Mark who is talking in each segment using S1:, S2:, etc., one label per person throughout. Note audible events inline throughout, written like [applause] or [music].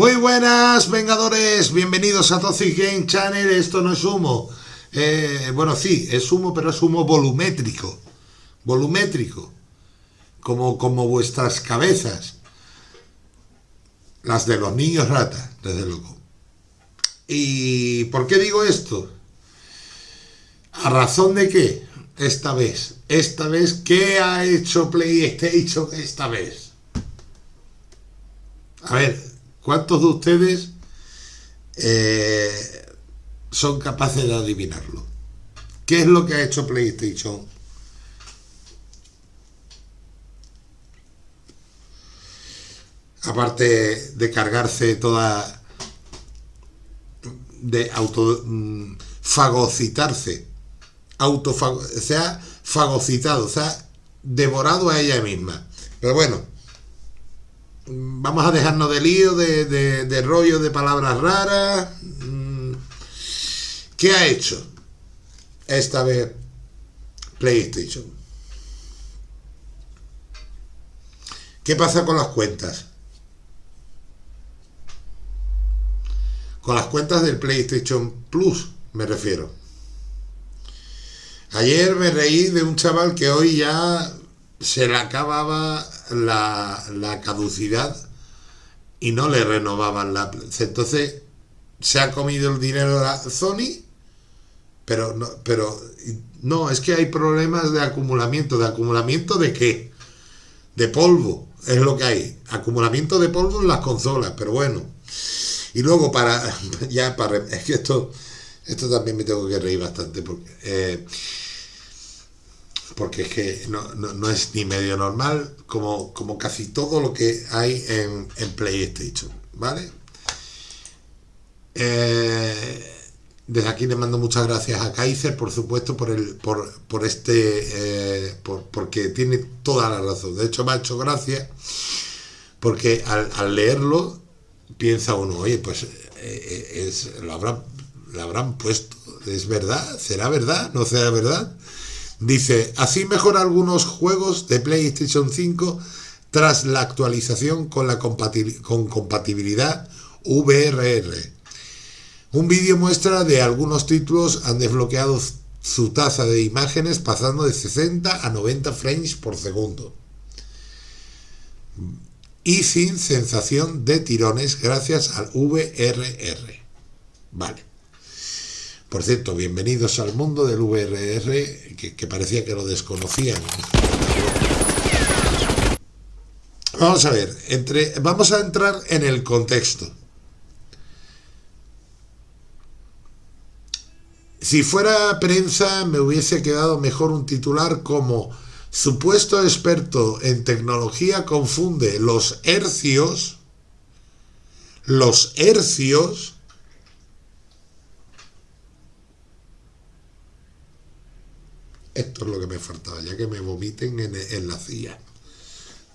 S1: Muy buenas, Vengadores, bienvenidos a Toxic Game Channel, esto no es humo. Eh, bueno, sí, es humo, pero es humo volumétrico. Volumétrico. Como, como vuestras cabezas. Las de los niños ratas, desde luego. ¿Y por qué digo esto? ¿A razón de qué? Esta vez. Esta vez, ¿qué ha hecho PlayStation esta vez? A ver, ¿Cuántos de ustedes eh, son capaces de adivinarlo? ¿Qué es lo que ha hecho PlayStation? Aparte de cargarse toda... de auto... Mm, fagocitarse. Autofago, se ha fagocitado, se ha devorado a ella misma. Pero bueno, vamos a dejarnos de lío, de, rollo de palabras raras. Mm, ¿Qué ha hecho esta vez PlayStation? ¿Qué pasa con las cuentas? Con las cuentas del PlayStation Plus, me refiero. Ayer me reí de un chaval que hoy ya se le acababa la, caducidad y no le renovaban la... Entonces se ha comido el dinero la Sony, pero no, pero no, es que hay problemas de acumulamiento. ¿De acumulamiento de qué? De polvo, es lo que hay. Acumulamiento de polvo en las consolas, pero bueno. Y luego para, [laughs] ya para, es que esto, esto también me tengo que reír bastante, porque... Eh, porque es que no, es ni medio normal como, como casi todo lo que hay en, PlayStation, ¿vale? Eh, desde aquí le mando muchas gracias a Kaiser, por supuesto, por el por, por este eh, porque tiene toda la razón. De hecho, me ha hecho gracia porque al, leerlo piensa uno, oye, pues eh, es, lo habrán, lo habrán puesto, es verdad, será verdad, no será verdad. Dice, así mejora algunos juegos de PlayStation 5 tras la actualización con, la con compatibilidad VRR. Un vídeo muestra de algunos títulos han desbloqueado su tasa de imágenes pasando de 60 a 90 frames por segundo. Y sin sensación de tirones gracias al VRR. Vale. Por cierto, bienvenidos al mundo del VRR, que, parecía que lo desconocían. Vamos a ver, entre, vamos a entrar en el contexto. Si fuera prensa me hubiese quedado mejor un titular como supuesto experto en tecnología confunde los hercios, los hercios Esto es lo que me faltaba, ya que me vomiten en, la silla.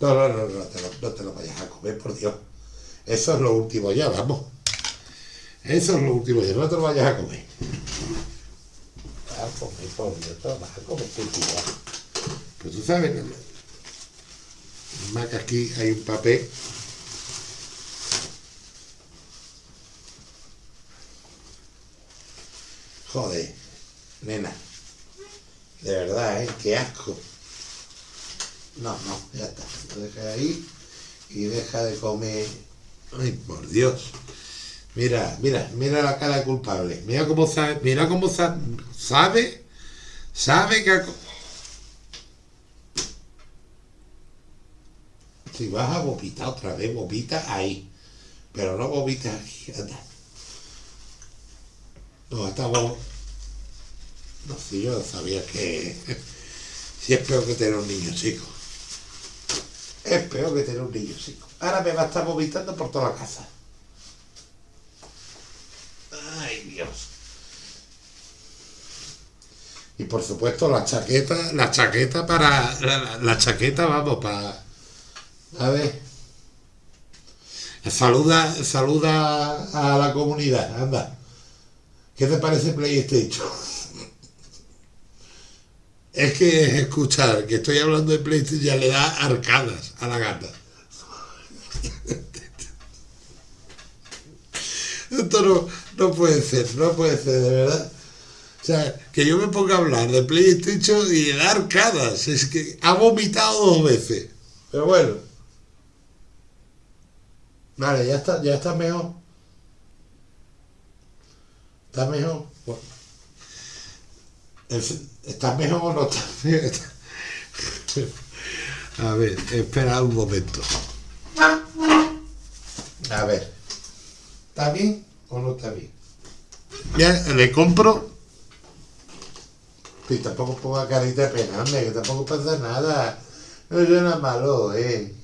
S1: No, no, no, no te, lo, no te lo vayas a comer, por Dios. Eso es lo último ya, vamos. Eso es lo último ya, no te lo vayas a comer. A comer, por Dios, te lo vas a comer, Pues tú sabes, más que aquí hay un papel. Joder, nena. De verdad, ¿eh? Qué asco. No, no, ya está. Lo deja ahí y deja de comer. Ay, por Dios. Mira, mira, mira la cara culpable. Mira cómo sabe, mira cómo sabe, sabe, sabe que... Si vas a vomitar otra vez, vomita ahí. Pero no vomitas aquí. No, estamos... No, si yo sabía que... [laughs] Si es peor que tener un niño chico. Es peor que tener un niño chico. Ahora me va a estar vomitando por toda la casa. Ay, Dios. Y por supuesto la chaqueta, la chaqueta para... La, chaqueta, vamos, para... A ver. Saluda, saluda a la comunidad, anda. ¿Qué te parece PlayStation? Es que escuchar que estoy hablando de PlayStation ya le da arcadas a la gata. Esto no, no puede ser, no puede ser, de verdad. O sea, que yo me ponga a hablar de PlayStation y de arcadas. Es que ha vomitado dos veces. Pero bueno. Vale, ya está, ya está mejor. ¿Está mejor? Bueno. ¿Está mejor o no está mejor? [laughs] A ver, espera un momento. A ver. ¿Está bien o no está bien? Ya le compro. Y tampoco ponga carita de pena, que tampoco pasa nada. No nada malo, eh.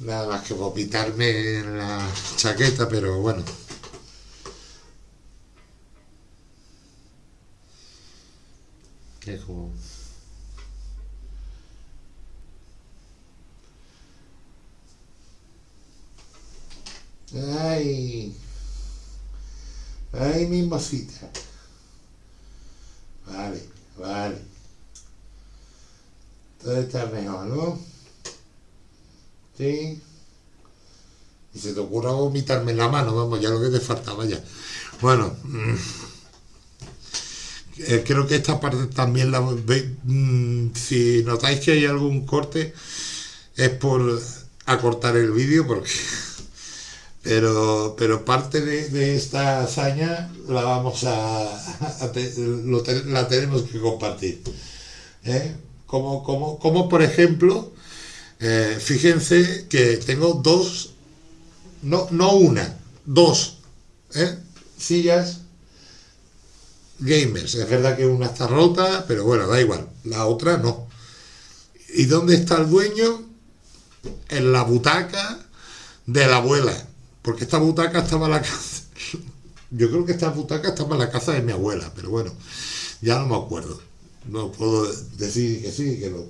S1: Nada más que vomitarme en la chaqueta, pero bueno. Como... Ay. Ay, mi mosita. Vale, vale. Todo está mejor, ¿no? Sí. Y se te ocurra vomitarme en la mano, vamos, ya lo que te faltaba ya. Bueno, mm, eh, creo que esta parte también la mm, si notáis que hay algún corte, es por acortar el vídeo porque pero, pero parte de, esta hazaña la vamos a, la tenemos que compartir. ¿eh? Como, como, como, por ejemplo, eh, fíjense que tengo dos, no, no una, dos sillas gamers. Es verdad que una está rota, pero bueno, da igual. La otra no. ¿Y dónde está el dueño? En la butaca de la abuela porque esta butaca estaba en la casa. [laughs] Yo creo que esta butaca estaba en la casa de mi abuela, pero bueno, ya no me acuerdo. No puedo decir que sí, que no.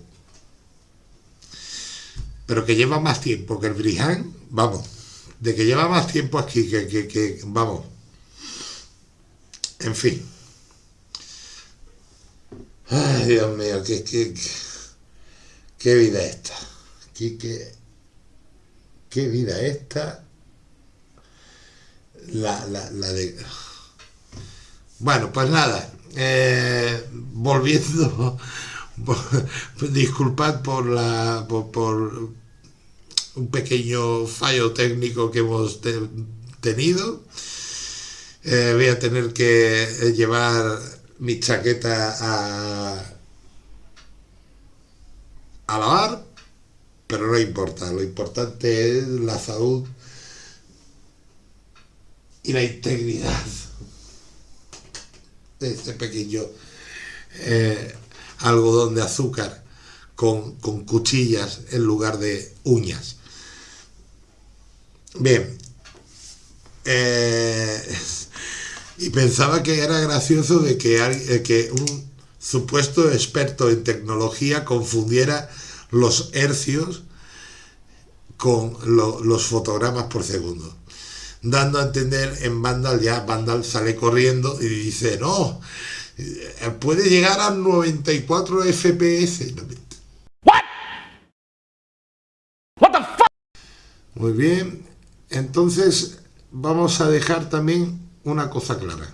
S1: Pero que lleva más tiempo que el Briján, vamos, de que lleva más tiempo aquí, que, vamos. En fin. Ay, Dios mío, qué, qué, qué vida esta. Qué, qué, qué vida esta la, la, de... Bueno, pues nada, eh, volviendo, [laughs] disculpad por la por, un pequeño fallo técnico que hemos tenido. Eh, voy a tener que llevar mi chaqueta a, lavar, pero no importa, lo importante es la salud y la integridad de este pequeño eh, algodón de azúcar con, cuchillas en lugar de uñas. Bien, eh, y pensaba que era gracioso de que, eh, que un supuesto experto en tecnología confundiera los hercios con los fotogramas por segundo dando a entender en Vandal, ya Vandal sale corriendo y dice, no, eh, puede llegar a 94 FPS. What? What the Muy bien, entonces vamos a dejar también una cosa clara.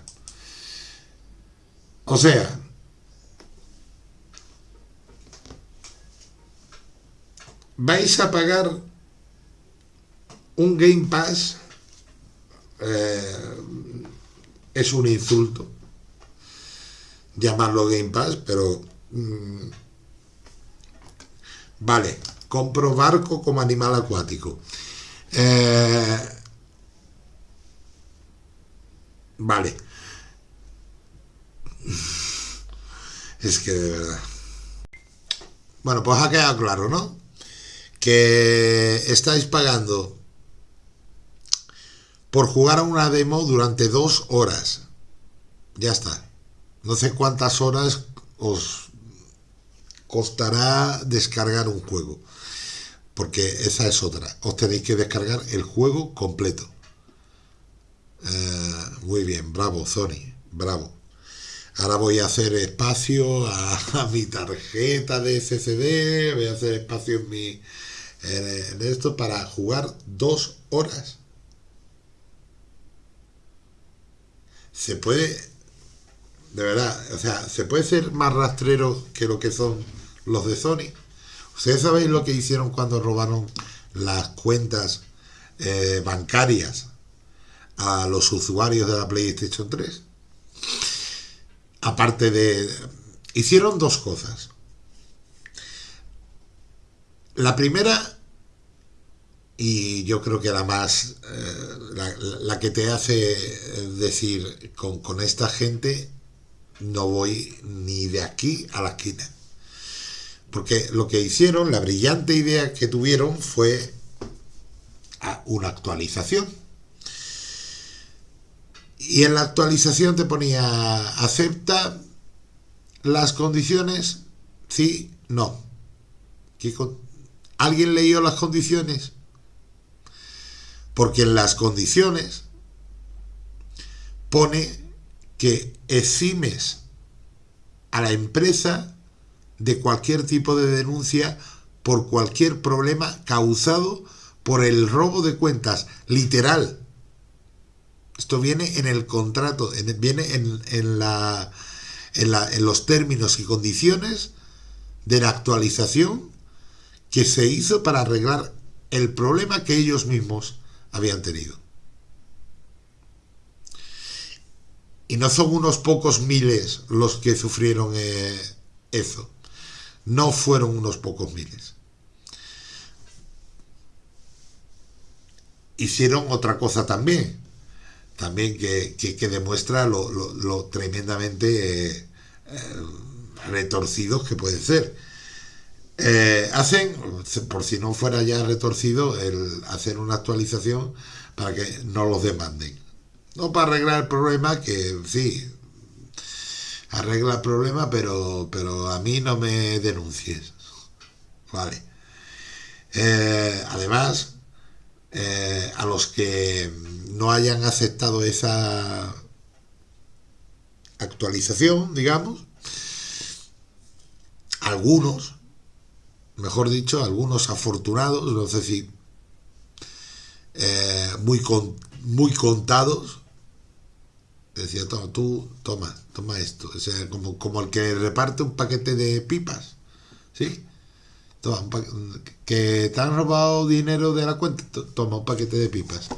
S1: O sea, vais a pagar un Game Pass eh, es un insulto llamarlo Game Pass, pero mm, vale, compro barco como animal acuático. Eh, vale. Es que de verdad. Bueno, pues ha quedado claro, ¿no? Que estáis pagando por jugar a una demo durante dos horas. Ya está. No sé cuántas horas os costará descargar un juego. Porque esa es otra. Os tenéis que descargar el juego completo. Eh, muy bien, bravo Sony, bravo. Ahora voy a hacer espacio a, [laughs] mi tarjeta de SSD, voy a hacer espacio en mi en esto para jugar dos horas se puede, de verdad, o sea, se puede ser más rastrero que lo que son los de Sony. ¿Ustedes sabéis lo que hicieron cuando robaron las cuentas eh, bancarias a los usuarios de la PlayStation 3? Aparte de... Hicieron dos cosas. La primera, y yo creo que la más, eh, la, que te hace decir, con, con esta gente no voy ni de aquí a la esquina. Porque lo que hicieron, la brillante idea que tuvieron fue una actualización. Y en la actualización te ponía, acepta las condiciones, sí, no. ¿Alguien leyó las condiciones? Porque en las condiciones pone que eximes a la empresa de cualquier tipo de denuncia por cualquier problema causado por el robo de cuentas, literal. Esto viene en el contrato, viene en, la, en los términos y condiciones de la actualización que se hizo para arreglar el problema que ellos mismos habían tenido. Y no son unos pocos miles los que sufrieron eh, eso. No fueron unos pocos miles. Hicieron otra cosa también, también que, demuestra lo, tremendamente eh, eh, retorcidos que pueden ser eh, hacen, por si no fuera ya retorcido, el hacer una actualización para que no los demanden. No para arreglar el problema, que sí, arregla el problema, pero, pero a mí no me denuncies. Vale. Eh, además, eh, a los que no hayan aceptado esa actualización, digamos, algunos mejor dicho, algunos afortunados, no sé si eh, muy, muy contados, decía, toma, tú, toma, toma esto, o sea, como, como el que reparte un paquete de pipas, ¿sí? Que te han robado dinero de la cuenta, toma un paquete de pipas.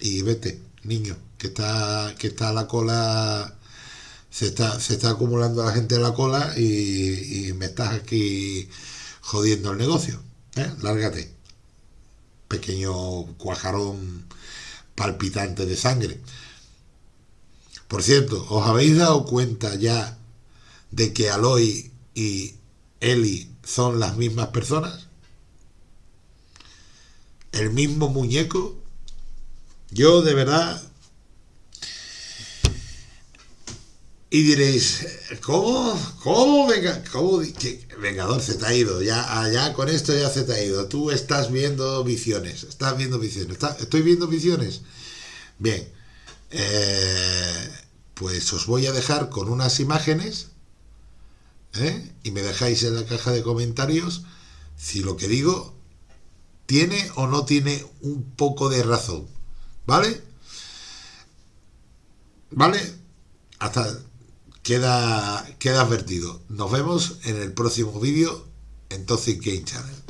S1: Y vete, niño, que está, que está la cola se está, se está acumulando la gente en la cola y, me estás aquí jodiendo el negocio. ¿eh? Lárgate. Pequeño cuajarón palpitante de sangre. Por cierto, ¿os habéis dado cuenta ya de que Aloy y Eli son las mismas personas? El mismo muñeco. Yo de verdad Y diréis, ¿cómo? ¿Cómo? Venga, ¿cómo? Vengador se te ha ido, ya allá con esto ya se te ha ido. Tú estás viendo visiones, estás viendo visiones. ¿Estoy viendo visiones? Bien, eh, pues os voy a dejar con unas imágenes ¿eh? y me dejáis en la caja de comentarios si lo que digo tiene o no tiene un poco de razón. ¿Vale? ¿Vale? Hasta queda, queda advertido. Nos vemos en el próximo vídeo en Toxic Game Channel.